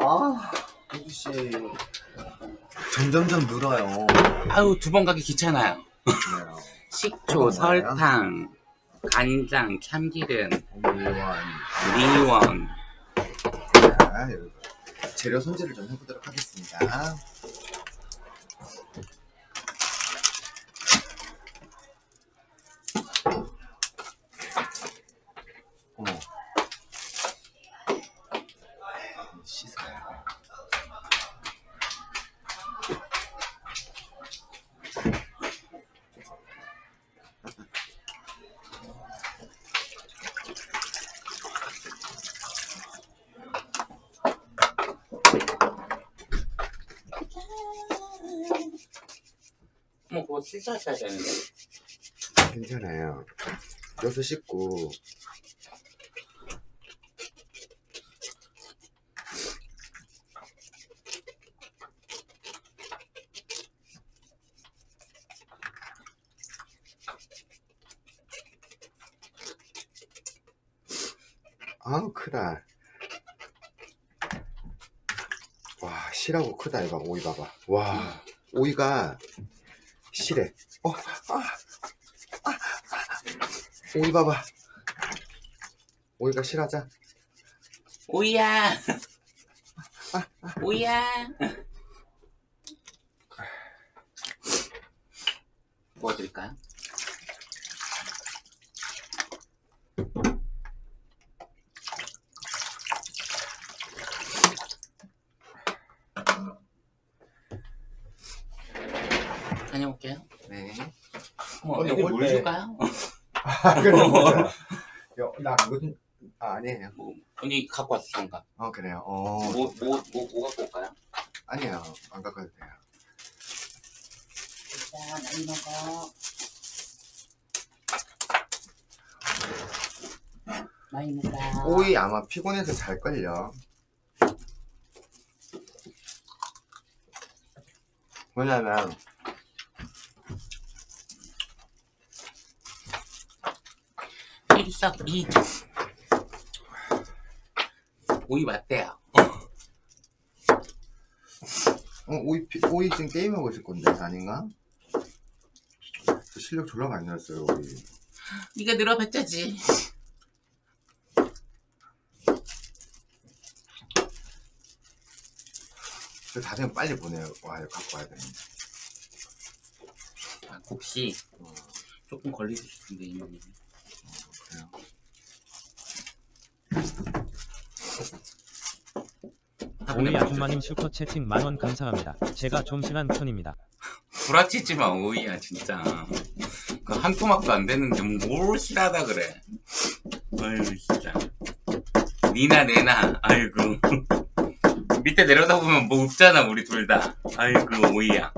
아, 혜주씨. 점점점 늘어요. 아유 두 번 가기 귀찮아요. 그래요. 식초? 설탕, 간장, 참기름, 오리원. 리원. 자. 재료 손질을 좀 해보도록 하겠습니다. 씻어셔야 되는데. 괜찮아요. 여기서 씻고. 아우 크다. 와 실하고 크다 이거 오이 봐봐. 와 오이가 실해. 어, 아, 오이 봐봐. 오이가 실하자. 오이야. 오이야. 뭐 드릴까요? 다녀올게요. 네. 뭐 근데 여기 올 물 때- 줄까요? 아, 그래, 맞아. 야, 나 그거 좀, 아, 아니에요. 뭐, 언니 갖고 왔어 잠깐. 어, 그래요. 어, 뭐, 뭐, 뭐, 뭐 갖고 올까요? 아니에요. 안 갖고 와도 돼요. 자, 많이 먹어. 많이 먹어. 오이 아마 피곤해서 잘걸요. 왜냐면, 일석이 오이 맞대요. 어, 오이, 피, 오이 지금 게임하고 있을 건데, 아닌가? 저 실력 졸라 많이 늘었어요, 오이. 네가 늘어봤자지. 저 다들 빨리 보내요. 와, 이거 갖고 와야 되는데. 아, 혹시 어, 조금 걸리실 텐데 이모님. 그래요. 오이 아줌마님 슈퍼 채팅 만원 감사합니다. 제가 좀 심한 편입니다. 구라치지 마 오이야 진짜. 그한 토막도 안 되는데 뭘 싫어하다 그래. 아유 진짜. 니나 내나 아이고. 밑에 내려다 보면 뭐 없잖아 우리 둘 다. 아이고 오이야.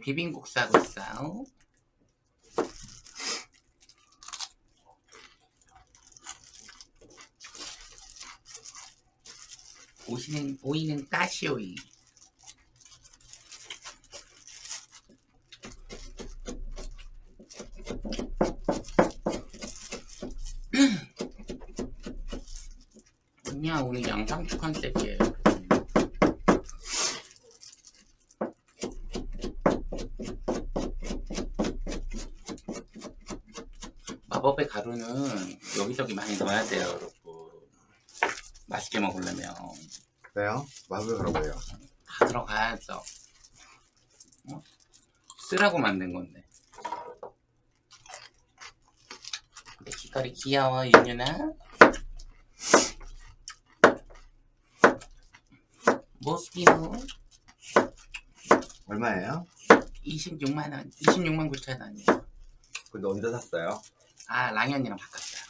비빔국 싸고 있어요. 오시는 오이는 가시오이. 그냥 오늘 양상추 컨셉이에요. 마법의 가루는 여기저기 많이 넣어야 돼요, 여러분. 맛있게 먹으려면 그래요? 마블 가라고요. 다 들어가야죠. 어? 쓰라고 만든 건데. 근데 귀걸이 귀여워, 윤유나. 모스키노 얼마예요? 26만원, 26만 9천원이요. 근데 어디다 샀어요? 아, 랑현이랑 바꿨어요.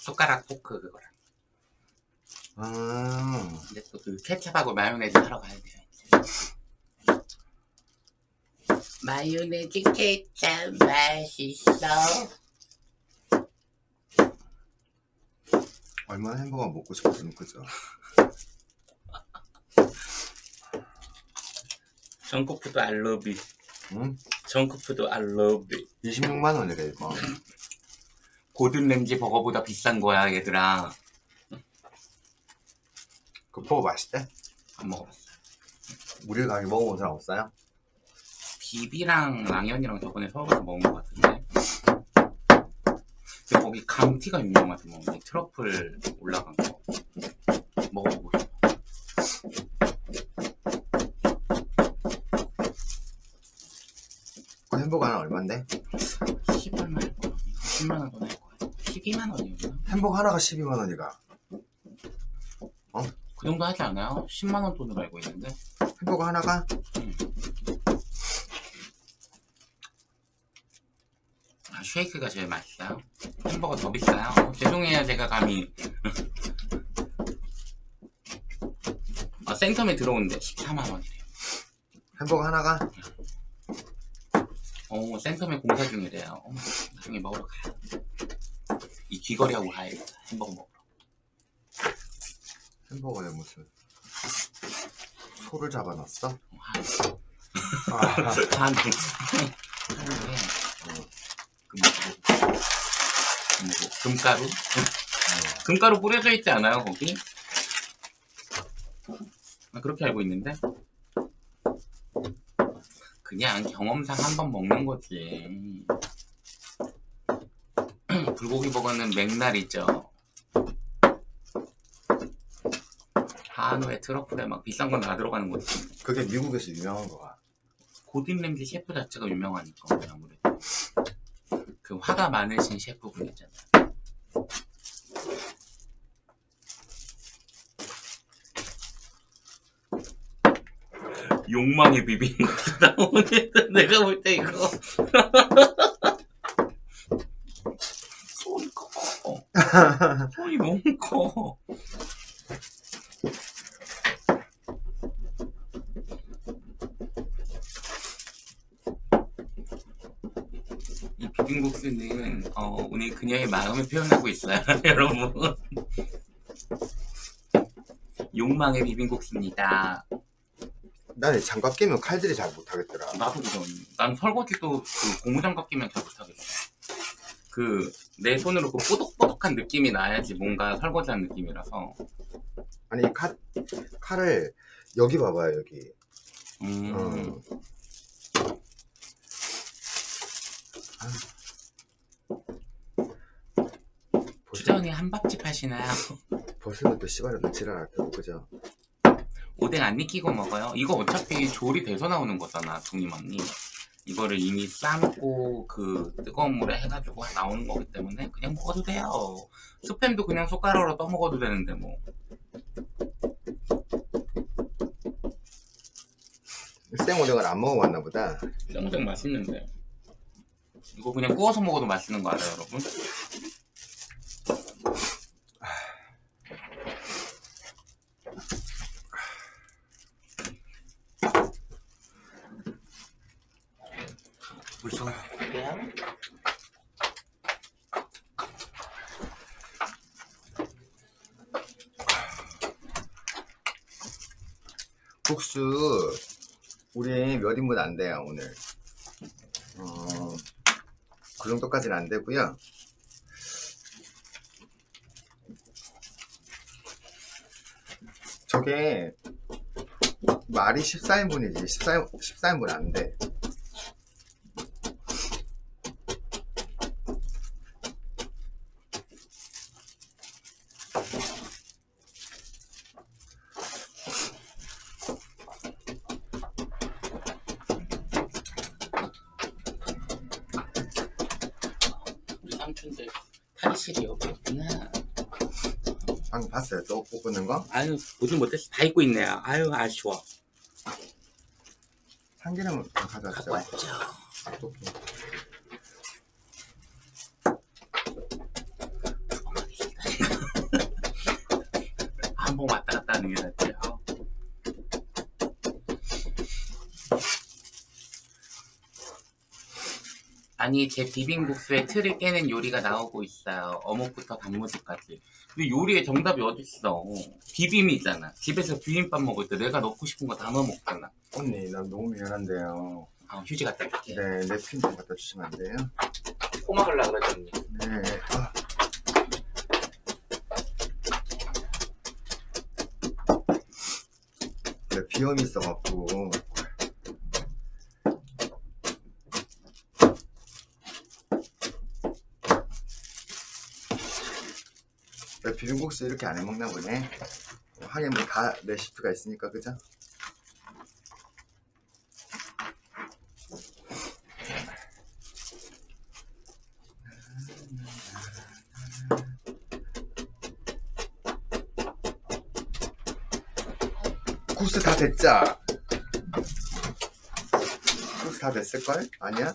손가락 포크 그거랑. 아, 근데 또 그 케찹하고 마요네즈 하러 가야 돼요. 마요네즈 케찹 맛있어. 얼마나 햄버거 먹고 싶었으면 그죠? 정크푸드 it. 응? 정크푸드 I love it. 26만 원이래 이거. 고든 램지 버거보다 비싼 거야 얘들아. 그 버거 맛있대? 안 먹어봤어. 우리 가게 먹어본 사람 없어요? 비비랑 랑현이랑 저번에 서울에서 먹은 것 같은데. 근데 거기 감튀가 유명하대 뭐 트러플 올라간 거 먹어보고 싶어. 그 햄버거 하나 얼만데? 10얼마 할 거야? 10만 원더낼 거야? 12만 원이었나? 햄버거 하나가 12만 원이가. 그 정도 하지 않아요? 10만 원 돈으로 알고 있는데. 햄버거 하나가? 아, 쉐이크가 제일 맛있어요. 햄버거 더 비싸요. 어, 죄송해요, 제가 감히. 아, 센텀에 들어오는데 14만 원이래요. 햄버거 하나가? 어, 센텀에 공사 중이래요. 어, 나중에 먹으러 가요. 이 귀걸이하고 가야겠다. 햄버거 먹으러. 햄버거에 무슨 소를 잡아놨어? 아. 그 뭐고. 금가루? 금가루 뿌려져 있지 않아요, 거기? 아, 그렇게 알고 있는데? 그냥 경험상 한 번 먹는 거지. 불고기 버거는 맥날 있죠. 한우에 트러플에 막 비싼 건 다 들어가는 거지. 그게 미국에서 유명한 거야. 고딘 램지 셰프 자체가 유명하니까 아무래도 그 화가 많으신 셰프분 있잖아요. 욕망의 비빔국수다 오늘 내가 볼 때 이거 손이 커 손이 너무 커 이 비빔국수는 어, 오늘 그녀의 마음을 표현하고 있어요 여러분 욕망의 비빔국수입니다 나는 장갑 끼면 칼질이 잘 못하겠더라. 나도 그런. 난 설거지도 그 고무장갑 끼면 잘 못하겠어. 그, 내 손으로 그 뽀독 뽀독한 느낌이 나야지 뭔가 설거지한 느낌이라서. 아니 이 칼, 칼을 여기 봐봐요 여기. 음, 어. 주전이 한밥집 하시나요? 벌써 또 씨발은 지랄할 테고 그죠? 오뎅 안 익히고 먹어요? 이거 어차피 조리 돼서 나오는 거잖아, 동님 언니. 이거를 이미 삶고 그 뜨거운 물에 해가지고 나오는 거기 때문에 그냥 먹어도 돼요. 스팸도 그냥 숟가락으로 떠먹어도 되는데 뭐. 생오뎅을 안 먹어봤나 보다. 짱짱 맛있는데. 이거 그냥 구워서 먹어도 맛있는 거 알아요, 여러분? 벌써 그래요? 국수 우리 몇 인분 안 돼요 오늘. 어, 그 정도까지는 안 되고요. 저게 말이 14인분이지 14, 14인분 안 돼. 우리 삼촌들 탈의실이 여기 있구나. 방금 봤어요? 거? 아유, 보진 못했어. 다 입고 있네 요. 아유, 아쉬워. 참기름 갖고 가져왔죠? 왔죠. 오케이. 아, 한번 왔다 갔다 하는 게 낫지. 아. 아니 제 비빔국수에 틀을 깨는 요리가 나오고 있어요. 어묵부터 단무지까지. 근데 요리의 정답이 어딨어? 비빔이잖아. 집에서 비빔밥 먹을 때 내가 넣고 싶은 거 다 넣어 먹잖아. 언니 나 너무 미안한데요 아, 휴지 갖다 줄게. 네 냅킨 좀 갖다 주시면 안 돼요? 코 막으려 그랬더니. 네 아. 네, 비염이 있어갖고 비빔국수 이렇게 안 해먹나 보네 하긴 뭐 다 레시피가 있으니까 그죠? 국수 다 됐자 국수 다 됐을걸? 아니야?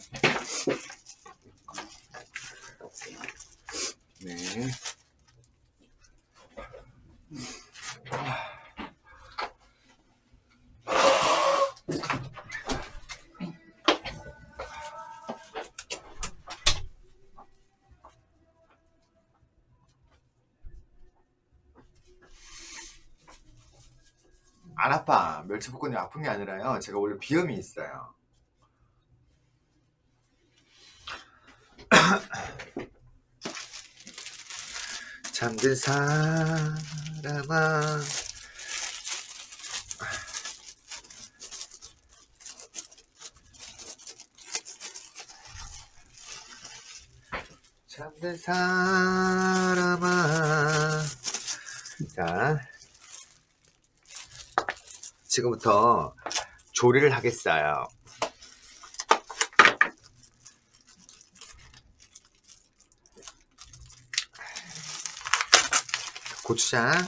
네 안 아파. 멸치볶음이 아픈 게 아니라요. 제가 원래 비염이 있어요. 잠든 사람아 잠든 사람아 자 지금부터 조리를 하겠어요. 고추장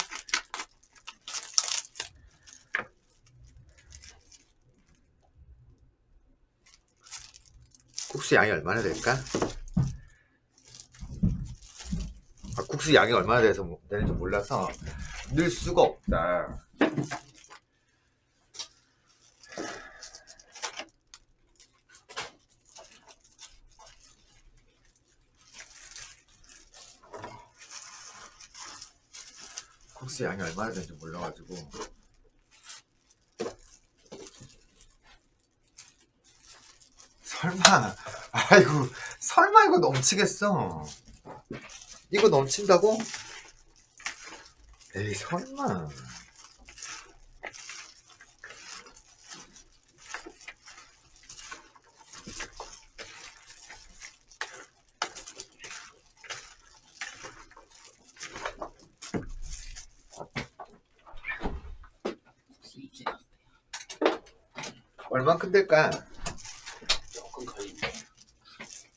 국수 양이 얼마나 될까? 아, 국수 양이 얼마나 돼서 뭐- 되는지 몰라서 넣을 수가 없다. 국수 양이 얼마나 되는지 몰라가지고. 설마 아이고 설마 이거 넘치겠어. 이거 넘친다고? 에이 설마 이제 얼만큼 될까? 조금 걸리네.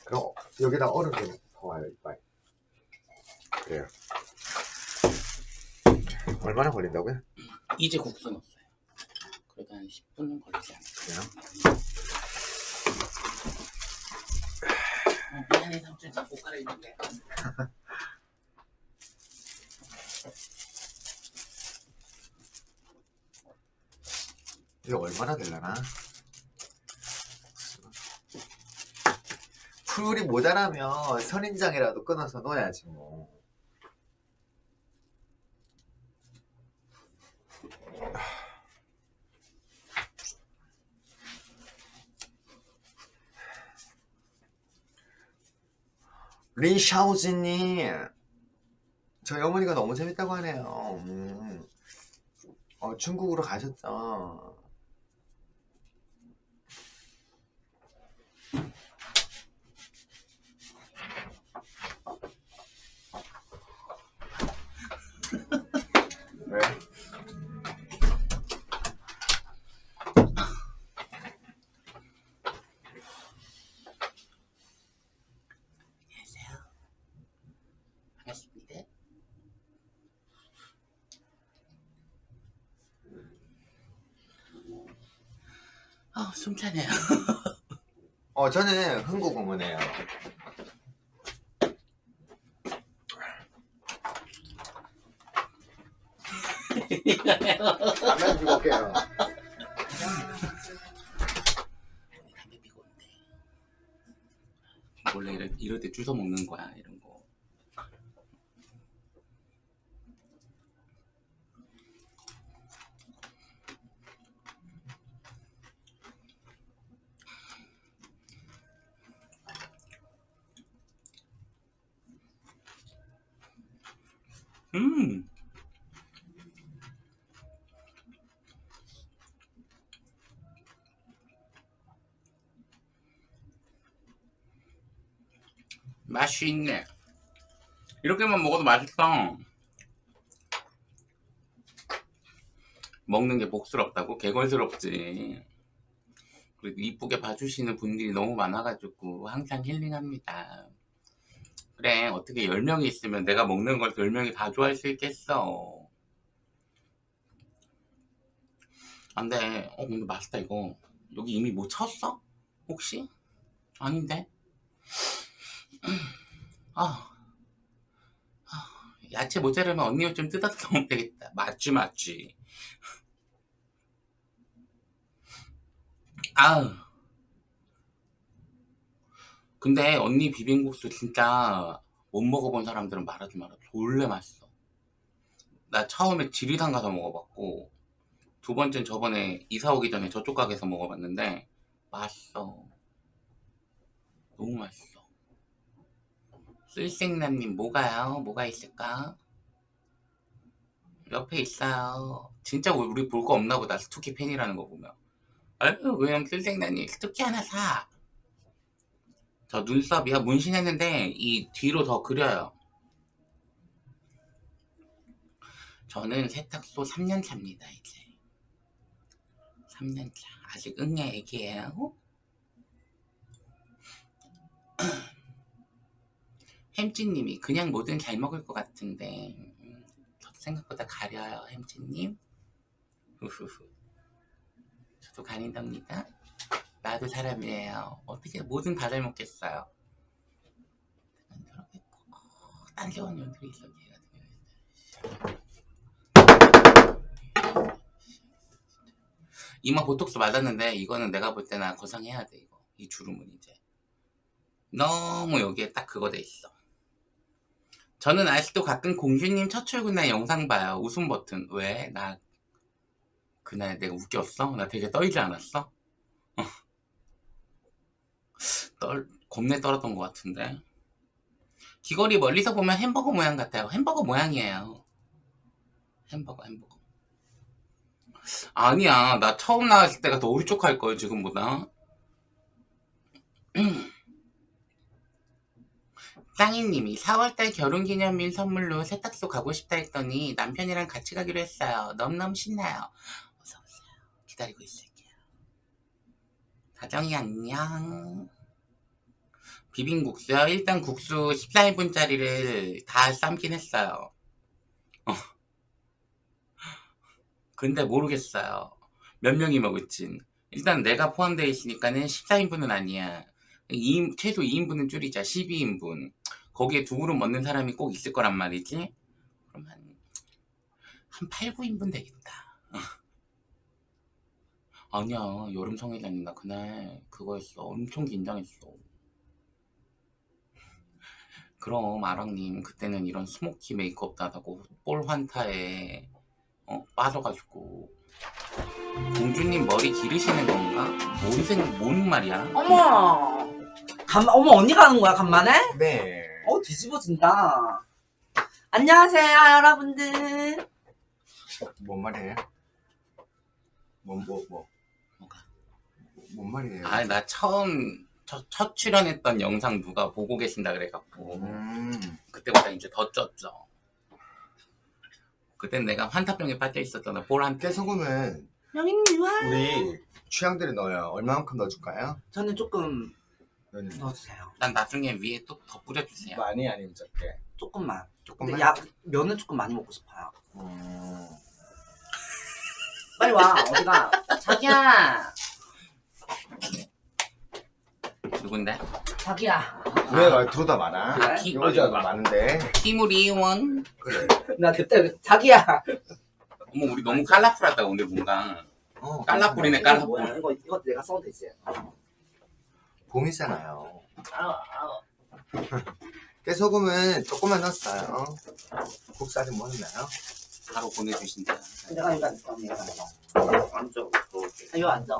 그럼 여기다 얼음 좀 더와요 이빨 그래요 얼마나 걸린다고요? 이제 국수 넣었어요. 그래도 한 10분은 걸리지 않을까. 그래요? 어, 미안해 삼촌 자꾸 갈아입는데. 이게 얼마나 되려나? 풀이 모자라면 선인장이라도 끊어서 넣어야지 뭐. 린샤오즈님 저희 어머니가 너무 재밌다고 하네요 음. 어, 중국으로 가셨죠 왜? 안녕하세요. 반갑습니다. 아, 숨차네요. 어, 저는 흥국 올게요. 담배 피고 온대. 원래 이럴, 이럴 때 주워 먹는 거야 이런 거. 음. 맛이 있네. 이렇게만 먹어도 맛있어. 먹는 게 복스럽다고? 개걸스럽지. 그리고 이쁘게 봐주시는 분들이 너무 많아가지고 항상 힐링합니다. 그래, 어떻게 10명이 있으면 내가 먹는 걸 10명이 다 좋아할 수 있겠어. 안 돼. 어, 근데 맛있다, 이거. 여기 이미 뭐 쳤어? 혹시? 아닌데? 아, 아, 야채 모자르면 언니 옷좀 뜯어서 넣으면 되겠다. 맞지, 맞지. 아우. 근데 언니 비빔국수 진짜 못 먹어본 사람들은 말하지 마라. 졸래 맛있어. 나 처음에 지리산 가서 먹어봤고, 두 번째는 저번에 이사 오기 전에 저쪽 가게에서 먹어봤는데, 맛있어. 너무 맛있어. 쓸생남님 뭐가요? 뭐가 있을까? 옆에 있어요. 진짜 우리 볼 거 없나 보다. 스투키 팬이라는 거 보면. 아유, 그냥 쓸생남님 스투키 하나 사. 저 눈썹이요. 문신했는데 이 뒤로 더 그려요. 저는 세탁소 3년 차입니다, 이제. 3년 차. 아직 응애 애기예요. 햄찌님이 그냥 뭐든 잘 먹을 것 같은데 음, 저도 생각보다 가려요 햄찌님 후후후 저도 가린답니다 나도 사람이에요 어떻게 뭐든 다잘 먹겠어요 어, 딴 좋은 년들이 있어 걔 같은 경우에는 이마 보톡스 맞았는데 이거는 내가 볼 때나 거상해야 돼 이거 이 주름은 이제 너무 여기에 딱 그거 돼 있어 저는 아직도 가끔 공주님 첫 출근 날 영상 봐요. 웃음 버튼. 왜? 나 그날 내가 웃겼어? 나 되게 떨지 않았어? 어. 떨 겁내 떨었던 것 같은데. 귀걸이 멀리서 보면 햄버거 모양 같아요. 햄버거 모양이에요. 햄버거 햄버거. 아니야. 나 처음 나왔을 때가 더 울쭉할 거예요. 지금보다. 짱이님이 4월달 결혼기념일 선물로 세탁소 가고 싶다 했더니 남편이랑 같이 가기로 했어요. 너무너무 신나요. 어서오세요. 기다리고 있을게요. 다정이 안녕. 비빔국수요? 일단 국수 14인분짜리를 다 삶긴 했어요. 어. 근데 모르겠어요. 몇 명이 먹을진. 일단 내가 포함되어 있으니까는 14인분은 아니야. 2인, 최소 2인분은 줄이자. 12인분. 거기에 두 그릇 먹는 사람이 꼭 있을 거란 말이지. 그럼 한, 한 8, 9인분 되겠다. 아니야. 여름 성회장님 나 그날 그거 했어. 엄청 긴장했어. 그럼 아랑님 그때는 이런 스모키 메이크업도 하다고 볼 환타에 어, 빠져가지고 공주님 머리 기르시는 건가? 뭔 생, 뭔 말이야? 어머 간 어머 언니가 하는 거야 간만에? 네. 어 뒤집어진다 안녕하세요 여러분들 뭔 말이에요? 뭐, 뭐, 뭐. 뭔 말이에요? 아, 나 처음 첫, 첫 출연했던 영상 누가 보고 계신다 그래갖고 음. 그때보다 이제 더 쪘죠. 그땐 내가 환타병에 빠져 있었잖아. 볼한테. 와 우리 취향대로 넣어요. 얼마만큼 넣어줄까요? 저는 조금 너는 넣어주세요 난 나중에 위에 또 더 뿌려주세요. 많이 아니면 적게? 조금만 조금만? 야 면을 조금 많이 먹고 싶어요 음. 빨리 와 어디가 자기야 누군데? 자기야 왜 말투로다 많아? 그래? 여자가 많은데. 티무리원. 그래. 나 그때 자기야 어머 우리 너무 깔라풀하다 오늘 뭔가 어, 깔라풀이네 이거 깔라풀 뭐야? 이거 이거 내가 써도 되지. 봄이잖아요. 아우 아우. 깨소금은 조금만 넣었어요. 아직 뭐 넣나요? 바로 보내주신다 내가 이거 앉아. 내가 앉아. 앉아 아, 이거 앉아.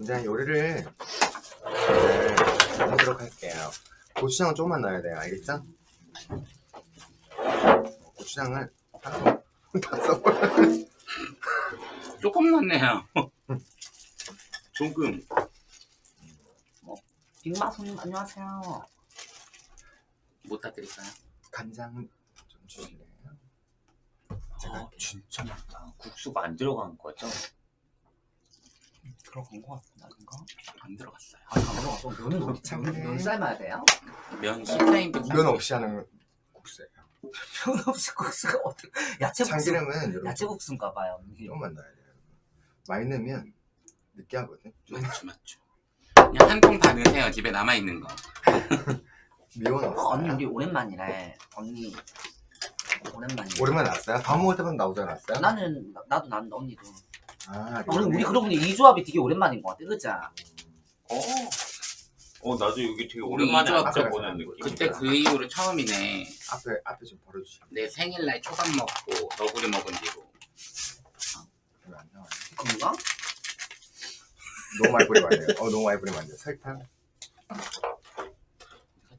이제 요리를 네, 해보도록 할게요. 고추장은 조금만 넣어야 돼요. 알겠죠? 고추장을 다 써버려. 조금 넣네요 조금 빅마 손님 안녕하세요. 못 따드릴까요? 간장 좀 주실래요? 제가 아, 할게요. 진짜 많다. 국수가 안 들어간 거죠? 들어간 거 같은가? 안 들어갔어요 아 잠깐만. 또 면은 어디 참. 면 삶아야 돼요? 면 10타임도 면 없이 하는 국수예요. 면 없이 국수가 어떻게? 야채 국수. 참기름은 야채 국수인가 봐요. 조금만 넣어야 돼요. 많이 넣으면 느끼하거든. 좀 맞죠 맞죠 그냥 한 통 다 넣으세요 집에 남아 있는 거 미원 어, 없어요. 언니 우리 오랜만이래. 언니 오랜만이야. 오랜만에 나왔어요? 밥 먹을 때마다 나오지 않았어요? 나는 나- 나도 난 언니도. 아, 우리 우리. 그러고 보니 이 조합이 되게 오랜만인 것 같아, 그자? 어. 어, 나도 여기 되게 우리 오랜만에 앉아보는 그래. 느낌. 그때 그 이후로 처음이네 앞에 앞에 좀 벌어주시면 내 생일날 초밥 먹고 너구리 먹은 뒤로 안 나와요. 그런가? 너무 많이 뿌리면 안 돼요. 어, 너무 많이 뿌리면 안 돼요. 설탕.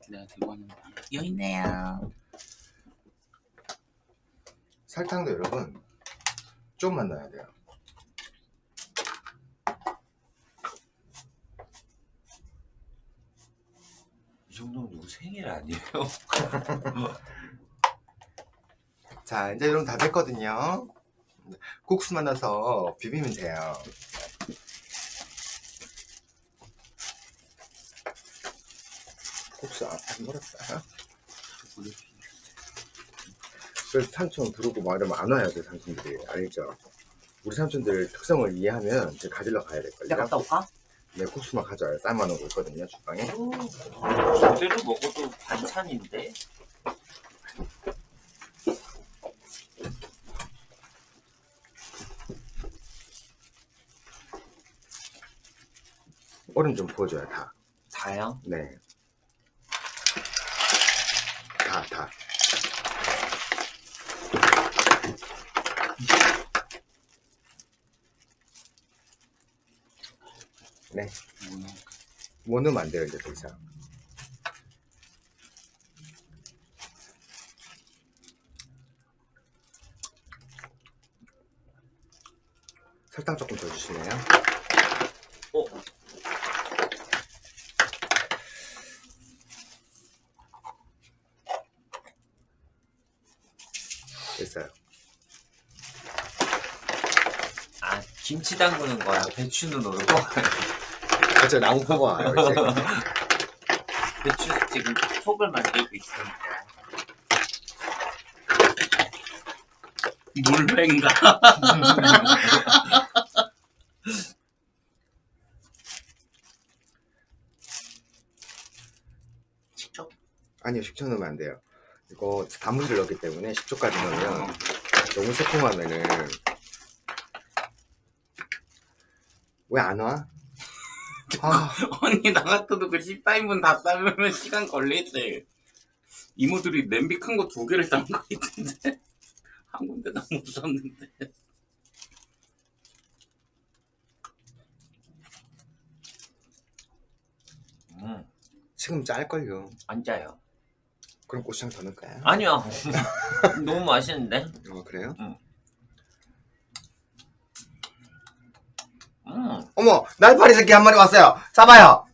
내가 들고 왔는데 여기 있네요 설탕도 여러분 조금만 넣어야 돼요. 정도면 누구 생일 아니에요? 자, 이제 여러분 다 됐거든요. 국수만 넣어서 비비면 돼요. 국수 안, 안 멀었어요? 그래서 삼촌 부르고 막 이러면 안 와야 돼, 삼촌들이. 알죠? 우리 삼촌들 특성을 이해하면 이제 가지러 가야 내가 될걸요? 갔다 올까? 네, 국수만 가져와요. 삶아놓고 있거든요, 주방에. 그대로 먹어도 반찬인데? 얼음 좀 부어줘요, 다. 다요? 네. 다, 다. 네. 뭐 넣으면 안 돼요, 이제 더 이상. 설탕 조금 더 주시네요. 어, 됐어요. 아, 김치 담그는 거야. 배추는 노르 고. 어째 낭포가 와요. 배추 지금 속을 만들고 있으니까. 물회인가? 식초? 아니요, 식초 넣으면 안 돼요. 이거 단무지를 넣기 때문에 식초까지 넣으면 너무 새콤하면은 왜 안 와? 아, 언니 나 같아도 그 14인분 다 삶으면 시간 걸리지 이모들이 냄비 큰 거 두 개를 삶은 거 있던데 한 군데 다못 삶는데 음, 지금 짤걸요. 안 짜요. 그럼 고추장 더 넣을까요? 아니요. 너무 맛있는데? 어, 그래요? 음, 어머, 날파리 새끼 한 마리 왔어요. 잡아요.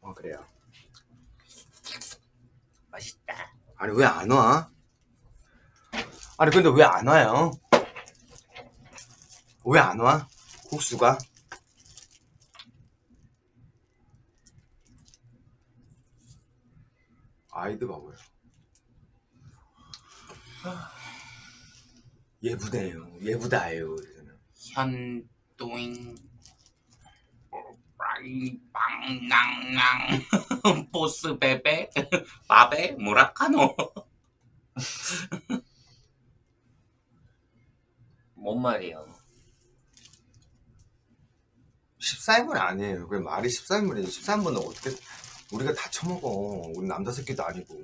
어, 그래요. 맛있다. 아니, 왜 안 와? 아니, 근데 왜 안 와요? 왜 안 와? 국수가? 아이드 봐봐요. 예부대요. 예부다예요. 이 빵낭낭 보스 베베 바베 뭐라카노 뭔 말이에요? 14인분 아니에요. 그 말이 14인분이지. 14인분은 어떻게 우리가 다 처먹어. 우리 남자 새끼도 아니고.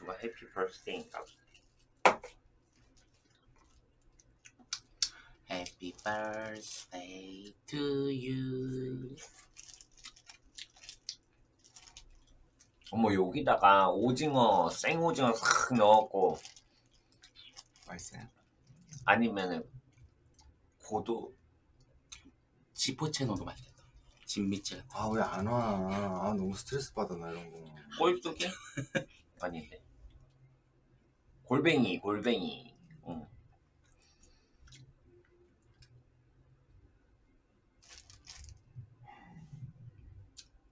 누가 해피 버스데이인가? Happy birthday to you 어머 여기다가 오징어 생오징어 싹 넣었고 맛있어요. 아니면은 고도 지포채 넣어도 맛있겠다 진미채 아왜 안 와? 아 너무 스트레스 받아 나 이런 거. 꼴뚜기 아닌데 골뱅이 골뱅이 응.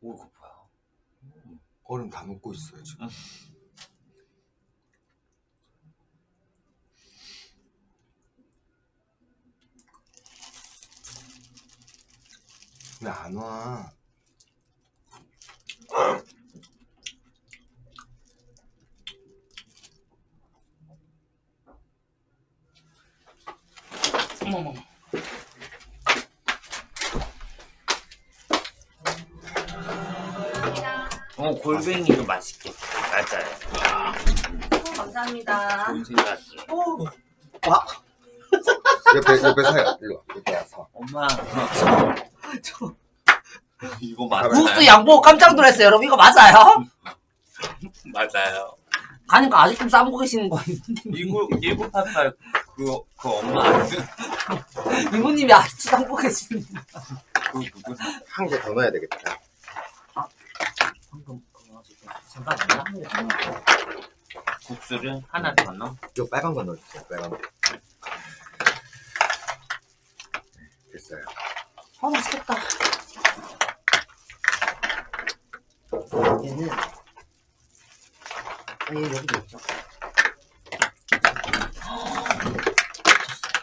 오 이거 뭐야 얼음 다 먹고 있어요 지금. 왜 안 와? 어머머머 어 골뱅이도 맛있겠다 맞아요 감사합니다. 좋은 생각이 오, 와, 옆에 옆에 서요. 일로 와. 옆에 와서. 엄마 저 이거 봐봐요. 맞아요 국수 양보 깜짝 놀랐어요, 여러분. 이거 맞아요? 맞아요 가니까 아직도 싸먹고 계시는 거예요. 1988 그, 그 엄마 이모님이 아직도 싸먹고 계시는. 그 누구 한개 더 넣어야 되겠다. 방금 그거 지금 잠깐만요. 국수를 하나 더 넣어 요 빨간 거 넣어주세요. 빨간 거. 네, 됐어요. 아, 맛있겠다. 얘는, 아, 얘 여기도 있죠.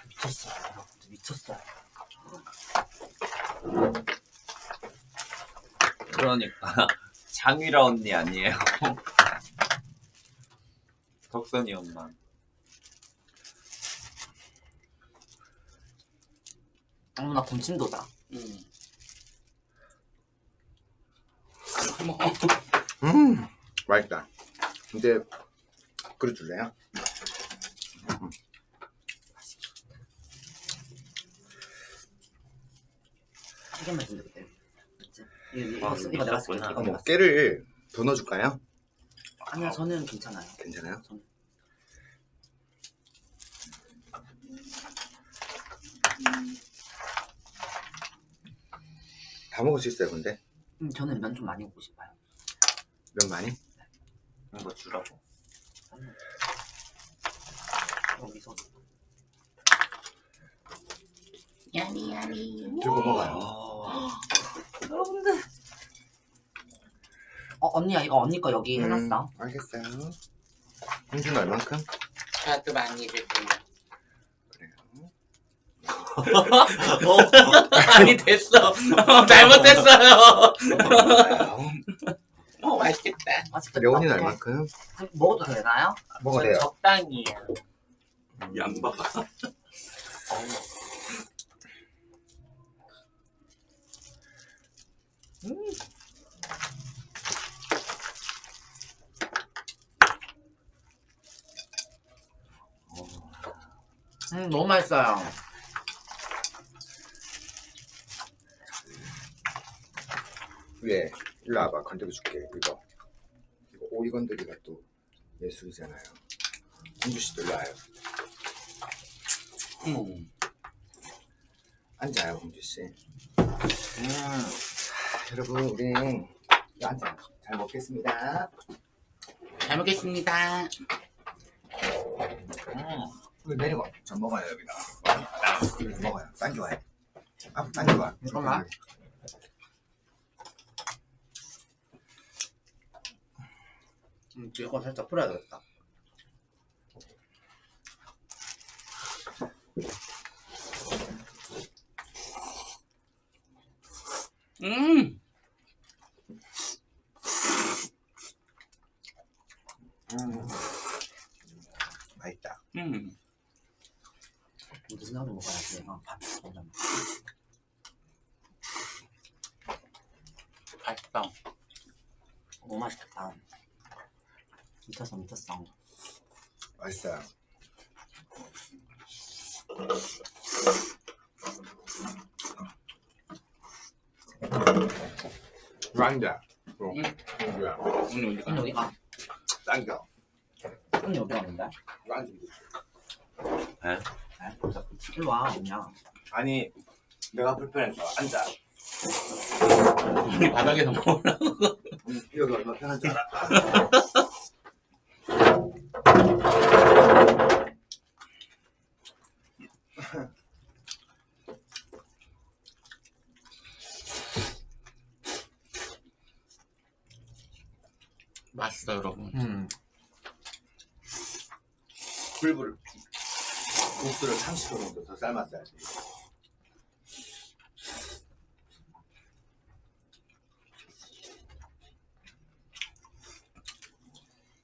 미쳤어요, 여러분들. 미쳤어요. 그러니까 장유라 언니 아니에요 덕선이 엄마 어머나, 군침도다. 음. 어머 음 맛있다. 근데 그릇 줄래요? 이거, 아, 내가 쓸게. 깨를 더 넣어줄까요? 아니야, 저는 괜찮아요. 괜찮아요? 저는. 다 먹을 수 있어요. 근데 음, 저는 면 좀 많이 먹고 싶어요. 면 많이? 이거 주라고 여기서. 야미 야미 들고 먹어요. 아, 여러분들. 어, 언니야, 이거 언니 거 여기 해놨어. 음, 알겠어요. 홍준 얼만큼? 저도 많이 줄게요 그래요. 아니 됐어 어, 그래요. 어 맛있겠다 맛있겠다. 레온이는 얼만큼? 먹어도 되나요? 먹어도 전 돼요. 적당히요 양봐 음, 너무 맛있어요. 위에 일로 와봐. 건드려 줄게. 이거. 이거 오이 건드리가 또 예술이잖아요. 홍주 씨도 일로 와요. 어머 앉아요, 홍주 씨. 음, 여러분, 우리 앉아. 잘 먹겠습니다. 잘 먹겠습니다 음. 여기 내려가. 전 먹어요, 여기다. 여기 먹어요. 당겨와요. 아, 당겨와. 잠깐만. 음, 이거 살짝 풀어야 되겠다. 음. 음. 맛있다. 음. 무슨 나도 먹어야지. 어, 밥. 맛있다. 너무 맛있겠다. 미쳤어 미쳤어. 맛있어요. 란자. 어. 응. 뭐야? 어디 가? 언니 어디가? 딴거. 언니 어디 가는데? 란자. 에? 일로 와 그냥. 아니, 내가 불편해서 앉아. 바닥에서 먹으라. 음, 여기 얼마 편한 줄 알아? 맛있어 여러분. 음. 불불을 국수를 30분 정도 더 삶았어야지.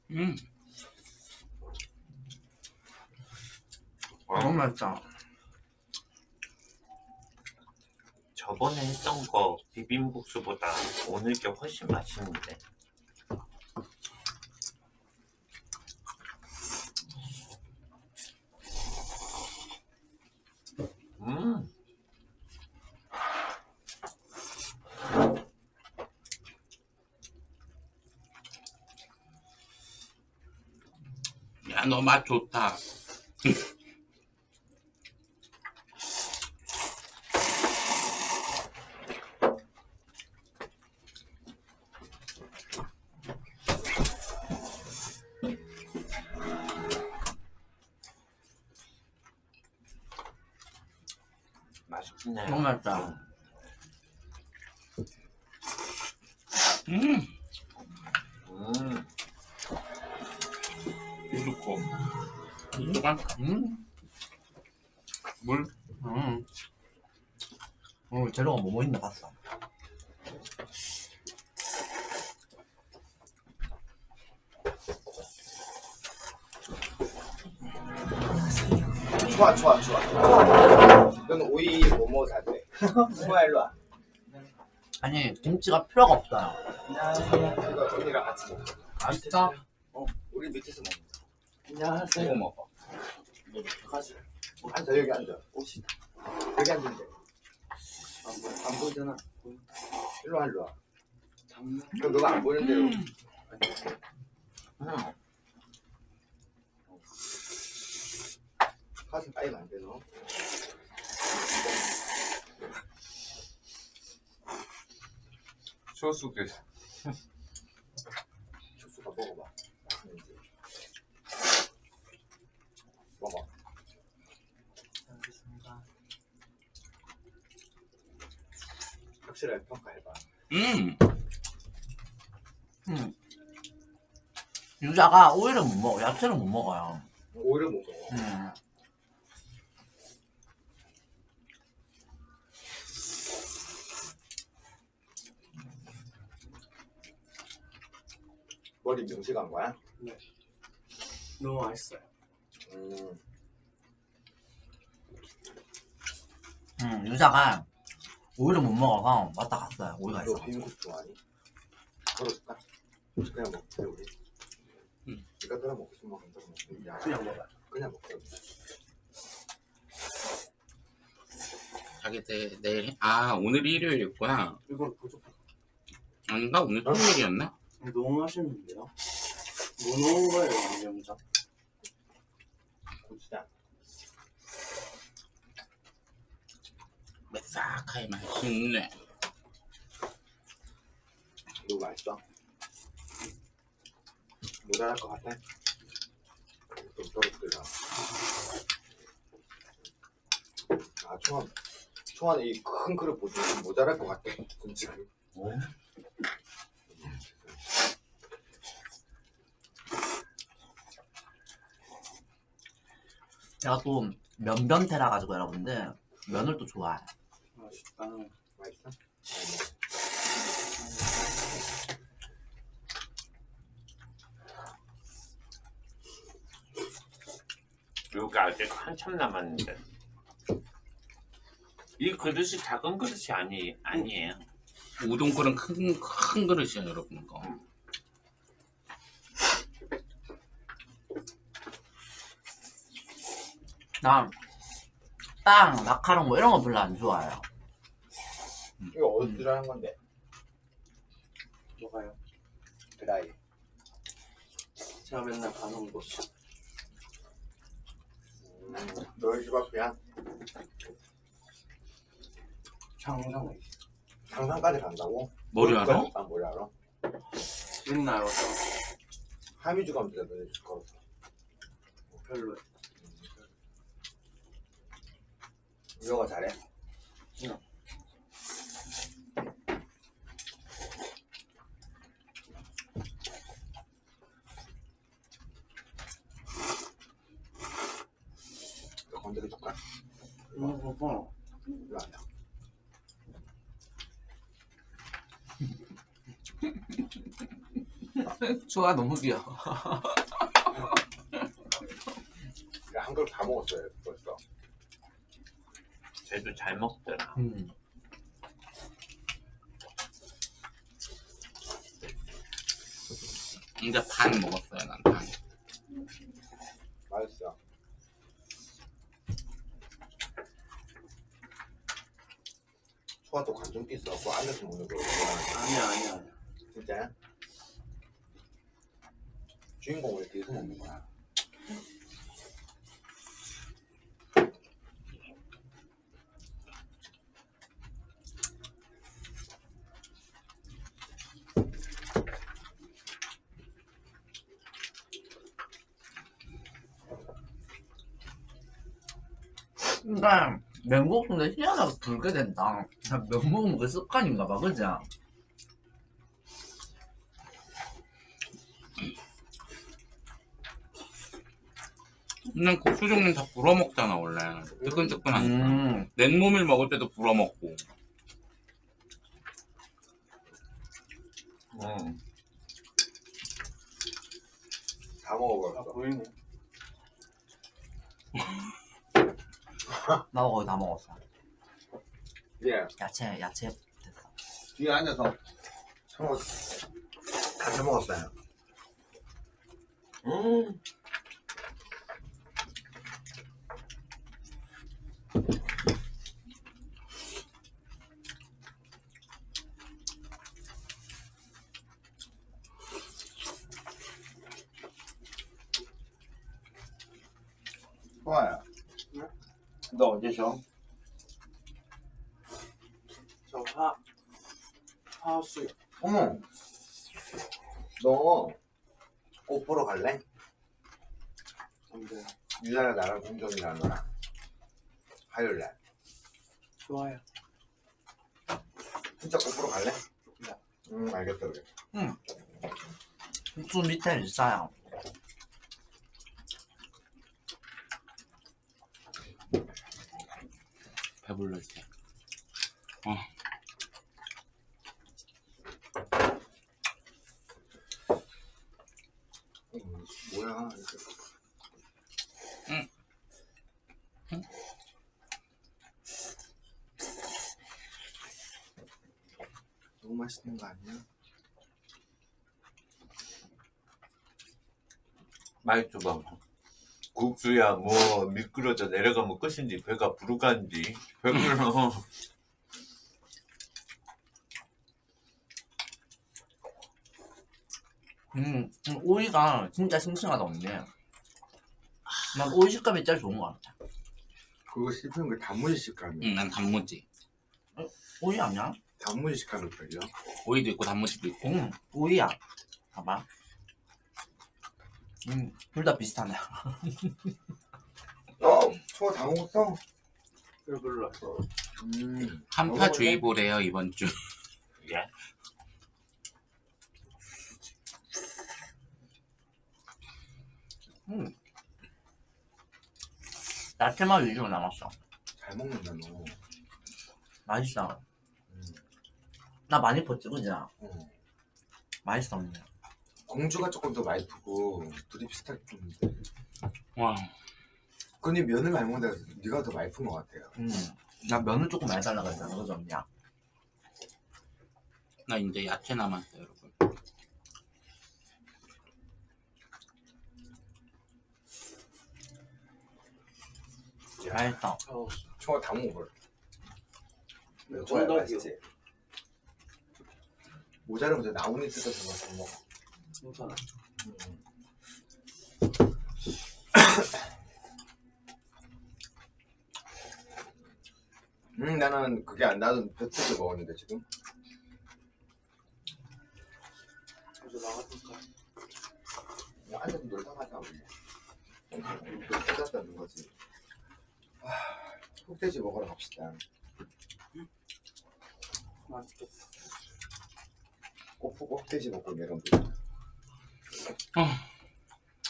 음. 너무 맛있다. 저번에 했던 거 비빔국수보다 오늘 게 훨씬 맛있는데. 음, 야 너 맛 좋다. 맛있네. 너무 맛있다. 음. 음, 이거만 음. 물. 음. 오늘 재료가 뭐뭐 있나 봤어. 좋아, 좋아, 좋아. 너는 오이 뭐뭐 사대? 뭐야, 일로 와. 아니 김치가 필요가. 안녕하세요. 이거 언니랑 같이 먹어. 맛있다. 어, 우리 밑에서 먹는 거. 안녕하세요. 이거 먹어. 가지. 앉아, 여기 앉아. 옷이. 여기 앉는데. 안, 보, 안 보이잖아. 일로 와, 일로 와. 그럼 너가 안 보이는 대로. 음. 가슴 까이면 안 돼, 너. 소스도 주스가 먹어봐. 맛있는지. 먹어. 확실하게 평가해봐. 음. 음. 유자가 오이를 못 먹어. 야채를 못 먹어요. 오히려 못 먹어. 음. 머리 명식한 거야? 너무 맛있어요. 음. 음, 유자가 오이를 못 먹어서 왔다 갔어요. 오이가 너 있어. 비빔국 좋아하니? 걸어줄까? 그냥 먹자 우리. 응. 이거 따라 먹고 싶으면 먹고. 야, 그냥 먹어요. 그냥 먹자. 자기 내, 내일 아 오늘 일요일이었구나. 이건 부족해. 아닌가 오늘 토요일이었나? 너무 맛있는데요? 뭐 넣은 거예요, 양념장? 매싹하게 맛있네. 너무 맛있어. 모자랄 것 같아. 좀 떨어뜨려. 아 총알, 총알 이큰 그릇 보시면 모자랄 것 같아. 지금. 제가 또 면변태라 가지고 여러분들 면을 또 좋아해. 맛있다. 맛있어? 여기 아직 한참 남았는데. 이 그릇이 작은 그릇이 아니 아니에요. 우동 그릇 큰, 큰 그릇이야 여러분 거. 난 빵, 마카롱 뭐 이런 거 별로 안 좋아해요. 이거 어디서 들어간 건데? 뭐가요? 드라이. 제가 맨날 가는 곳. 음, 너희 집 앞이야? 장상에 장산까지 간다고? 머리 알아? 아, 머리 알아? 맨날 와서 하미주 가면 되잖아, 너희 집 걸어서. 별로. 우영아 잘해? 응. 너 건드려 줄까? 응, 봐봐. 와봐. 수아 너무 귀여워. 한 그릇 다 먹었어요, 벌써. 쟤도 잘 먹더라. 음. 이제 반 먹었어요 난 반. 맛있어. 또 관종기 있어갖고 앉아서 먹는 거 아니야, 아니야, 아니야. 진짜야? 주인공 왜 뒤에서 먹는 거야? 근 데 맹국수인데 희한하게 붉게 된다. 면 먹으면 그 습관인가 봐, 그지? 그냥 국수 종류는 다 불어 먹잖아 원래. 뜨끈뜨끈하니까. 음. 냉모밀 먹을 때도 불어 먹고. 응. 다 아, 먹어버렸어. 보이네. 나도 거의 다 먹었어. 예, 야채, 야채 됐어. 뒤에 앉아서 서로 같이 먹었어요. 음. 좋아요. 너 언제 쉬어? 저 화, 화수. 어머, 너 꽃 보러 갈래? 안 돼. 유자랑 나랑 공정이라는 거랑 화요일 날. 좋아요. 진짜 꽃 보러 갈래? 네. 응, 알겠다 그래. 국수 밑에 있어요. 배불러 이제. 음, 뭐야? 응. 응? 너무 맛있는 거 아니야? 많이 줘봐. 국수야 뭐 미끄러져 내려가면 끝인지 배가 부르간지 배불러. 음, 음, 오이가 진짜 싱싱하다, 언니. 난 오이 식감이 제일 좋은 것 같아. 그거 씹히는 게 단무지 식감이야. 응, 난 단무지. 오이 아니야? 단무지 식감을 걸려. 오이도 있고 단무지도 있고. 응, 오이야. 봐봐. 음, 둘 다 비슷하네. 어, 소다 먹었어? 배불러. 음, 한파 주의보래요 이번 주. 예? 야채만 위주로 남았어. 잘 먹는다 너. 맛있어. 음. 나 많이 퍼지, 그지? 어. 맛있어, 언니. 공주가 조금 더 많이 푸고 둘이 비슷하게 푸는데. 와 근데 면을 많이 먹는다 해서 네가 더 많이 푼것 같아요. 음. 나 면을 조금 많이 달라고 했잖아, 그지, 언니야? 나 이제 야채 남았어 여러분. 어, 총알 다 먹어버려. 네, 총알 정답이요. 맛있지? 모자르면 저 나뭇잎 뜯어서 먹어. 괜찮아. 음 나는 그게 안 나도 벼뜯어 먹었는데 지금. 이제 나가볼까? 그냥 앉아서 놀다 가자 우리. 뜯었다는 거지. 아, 흑돼지 먹으러 갑시다. 맛있겠다. 꼭 흑돼지 먹고 내려오 면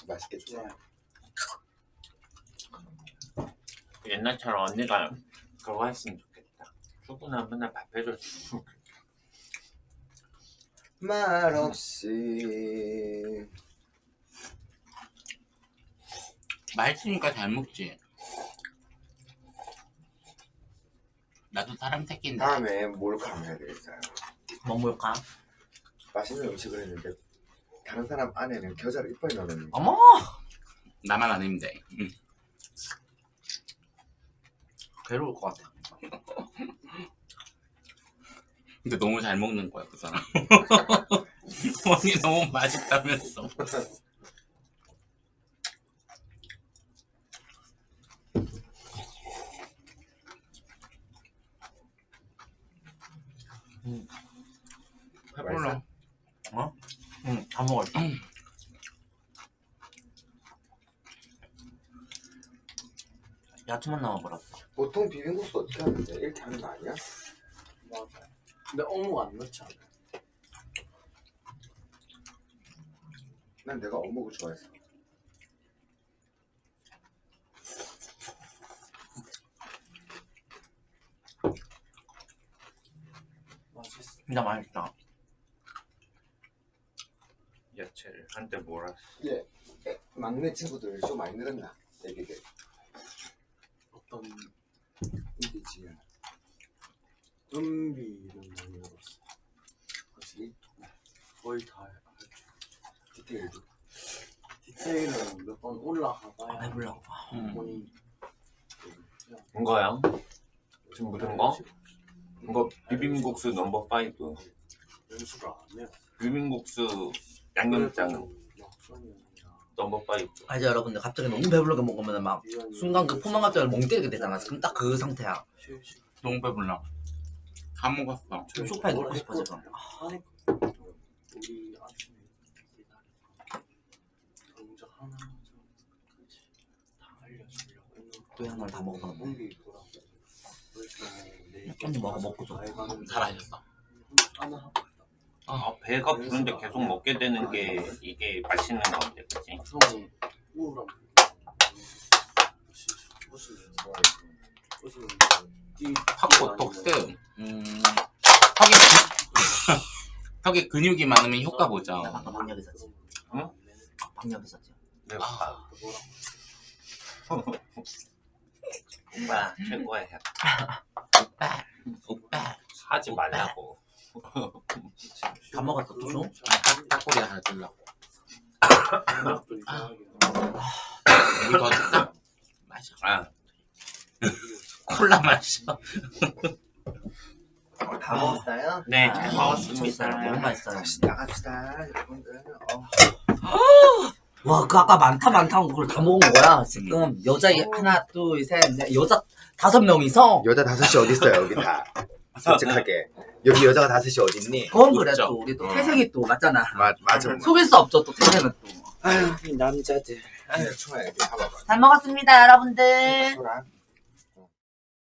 맛있겠지? 네. 옛날처럼 언니가 그거 했으면 좋겠다. 출근하면 맨날 밥 해줬으면 좋겠다. 말 없이 맛있으니까 잘 먹지 나도 사람 새끼인데 다음에 몰카 해야 되겠어요. 뭐 먹을까? 맛있는 음식을 했는데 다른 사람 안에는 겨자를 이빨 넣는 거. 어머! 나만 돼 응. 괴로울 것 같아. 근데 너무 잘 먹는 거야 그 사람 언니 너무 맛있다면서 응, 다 먹었어. 야채만 남아버렸어. 보통 비빔국수 어떻게 하는데? 이렇게 하는 거 아니야? 맞아. 근데 어묵 안 넣지 않아. 난 내가 어묵을 좋아했어. 맛있어. 진짜 맛있다. 야채를 한때 몰았어. 예. 에, 막내 친구들 좀 많이 늘었나? 애기들. 어떤 지금 은비는 많이 넣었어. 확실히 거의 다 해. 디테일도. 디테일은 몇번 아, 올라가봐야. 응. 본인 이거요? 지금 묻은 거? 이거 비빔국수 넘버 5. 연수를 안 해요. 비빔국수 양념장은 넘버 5. 아, 이제 여러분들 갑자기 너무 배불르게 먹으면 막 순간 그 포만 갑자기 멍 때리게 되잖아. 지금 딱 그 상태야. 너무 배불러 다 먹었어 지금 소파에 눕고 싶어, 지금. 아니 하나 다또 양말 다내 언니 먹어, 먹고 줘. 다 마셨어 하나 하고 아, 배가 부른데 계속 먹게 되는 게 이게 맛있는 건데, 그치? 우울함 독스 음 턱에 근- 턱에 근육이 많으면 효과 보죠 나 방금 방역 있었지. 응? 방역 있었지. 내가 아, 오빠 최고야. 오빠 오빠 하지 말라고. 다 먹었어, 또 줘? 딱, 딱꼬리 하나 이상하게 이거 더 줄까? 마셔 아, 콜라 마셔 다 먹었어요? 네, 잘 미쳤어요. 먹었습니다. 너무 맛있어요. 다시 나갑시다, 여러분들. 어. 와, 그 아까 많다 많다 한 그걸 다 먹은 거야. 지금 여자 이- 하나, 둘, 셋, 넷, 여자 다섯 명이서 여자 다섯이 어디 있어요, 여기 다. 솔직하게. 여기 여자가 다섯이 어디 있니? 그건 그래 있죠. 또 우리 또 태생이 또 맞잖아. 맞, 맞아. 속일 수 없죠 또 태생은 또. 아유, 이 남자들. 네, 총알 여기 봐봐봐. 잘 먹었습니다 여러분들. 소라.